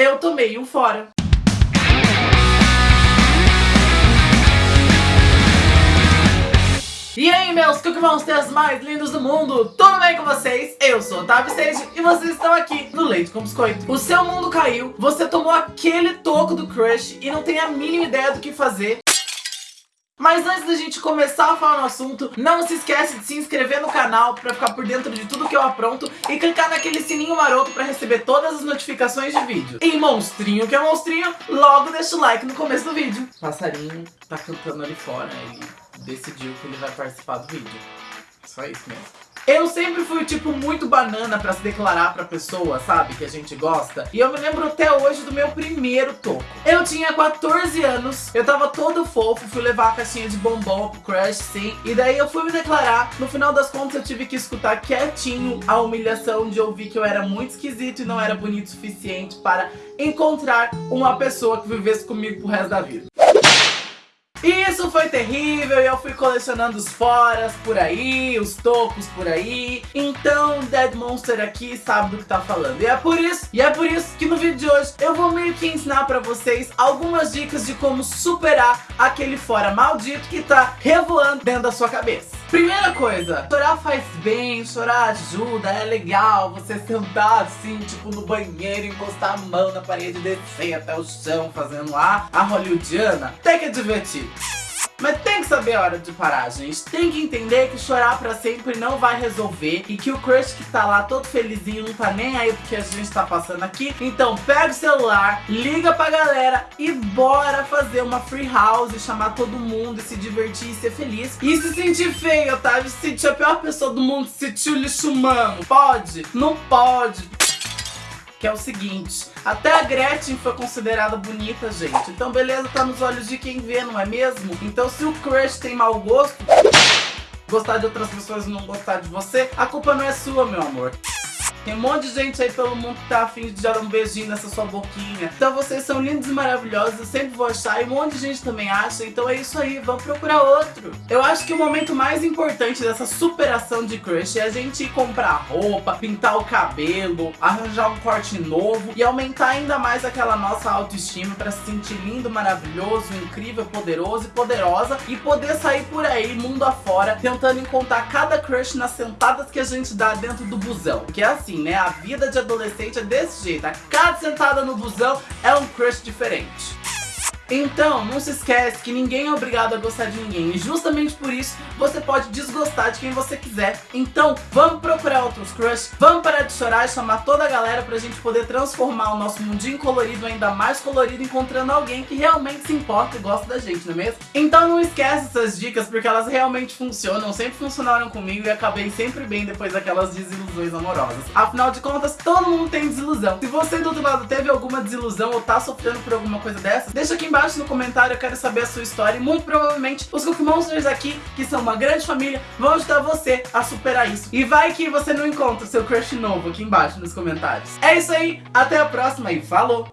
eu tomei um fora. E aí, meus Cookie Monsters mais lindos do mundo, tudo bem com vocês? Eu sou Otávio Sage e vocês estão aqui no Leite com Biscoito. O seu mundo caiu, você tomou aquele toco do crush e não tem a mínima ideia do que fazer. Mas antes da gente começar a falar no assunto, não se esquece de se inscrever no canal para ficar por dentro de tudo que eu apronto e clicar naquele sininho maroto para receber todas as notificações de vídeo. E monstrinho que é monstrinho, logo deixa o like no começo do vídeo. O passarinho tá cantando ali fora, ele decidiu que ele vai participar do vídeo. Só isso mesmo. Eu sempre fui, tipo, muito banana pra se declarar pra pessoa, sabe? Que a gente gosta. E eu me lembro até hoje do meu primeiro toco. Eu tinha 14 anos, eu tava todo fofo, fui levar a caixinha de bombom pro crush, sim. E daí eu fui me declarar. No final das contas, eu tive que escutar quietinho a humilhação de ouvir que eu era muito esquisito e não era bonito o suficiente para encontrar uma pessoa que vivesse comigo pro resto da vida. Isso foi terrível e eu fui colecionando os foras por aí, os tocos por aí. Então Dead Monster aqui sabe do que tá falando. E é por isso, e é por isso que no vídeo de hoje eu vou meio que ensinar pra vocês algumas dicas de como superar aquele fora maldito que tá revoando dentro da sua cabeça. Primeira coisa, chorar faz bem, chorar ajuda, é legal você sentar assim, tipo no banheiro, encostar a mão na parede, descer até o chão fazendo a, a hollywoodiana, até que é divertido. Mas tem que saber a hora de parar, gente. Tem que entender que chorar pra sempre não vai resolver e que o crush que tá lá todo felizinho não tá nem aí porque a gente tá passando aqui. Então pega o celular, liga pra galera e bora fazer uma free house, chamar todo mundo e se divertir e ser feliz. E se sentir feio, tá? Se sentir a pior pessoa do mundo, se sentir o lixo humano. Pode? Não pode que é o seguinte, até a Gretchen foi considerada bonita, gente. Então beleza, tá nos olhos de quem vê, não é mesmo? Então se o crush tem mau gosto, gostar de outras pessoas e não gostar de você, a culpa não é sua, meu amor. Tem um monte de gente aí pelo mundo que tá afim de dar um beijinho nessa sua boquinha. Então vocês são lindos e maravilhosos, eu sempre vou achar, e um monte de gente também acha, então é isso aí, vamos procurar outro. Eu acho que o momento mais importante dessa superação de crush é a gente ir comprar roupa, pintar o cabelo, arranjar um corte novo e aumentar ainda mais aquela nossa autoestima pra se sentir lindo, maravilhoso, incrível, poderoso e poderosa e poder sair por aí, mundo afora, tentando encontrar cada crush nas sentadas que a gente dá dentro do busão. Que é assim, assim, né? A vida de adolescente é desse jeito. A cada sentada no busão é um crush diferente. Então, não se esquece que ninguém é obrigado a gostar de ninguém. E justamente por isso, você pode desgostar de quem você quiser. Então, vamos procurar outros crush, vamos parar de chorar e chamar toda a galera pra gente poder transformar o nosso mundinho colorido ainda mais colorido, encontrando alguém que realmente se importa e gosta da gente, não é mesmo? Então não esquece essas dicas, porque elas realmente funcionam, sempre funcionaram comigo e acabei sempre bem depois daquelas desilusões amorosas. Afinal de contas, todo mundo tem desilusão. Se você do outro lado teve alguma desilusão ou tá sofrendo por alguma coisa dessa, deixa aqui embaixo embaixo no comentário, eu quero saber a sua história e muito provavelmente os Cookie Monsters aqui, que são uma grande família, vão ajudar você a superar isso. E vai que você não encontra o seu crush novo aqui embaixo nos comentários. É isso aí, até a próxima e falou!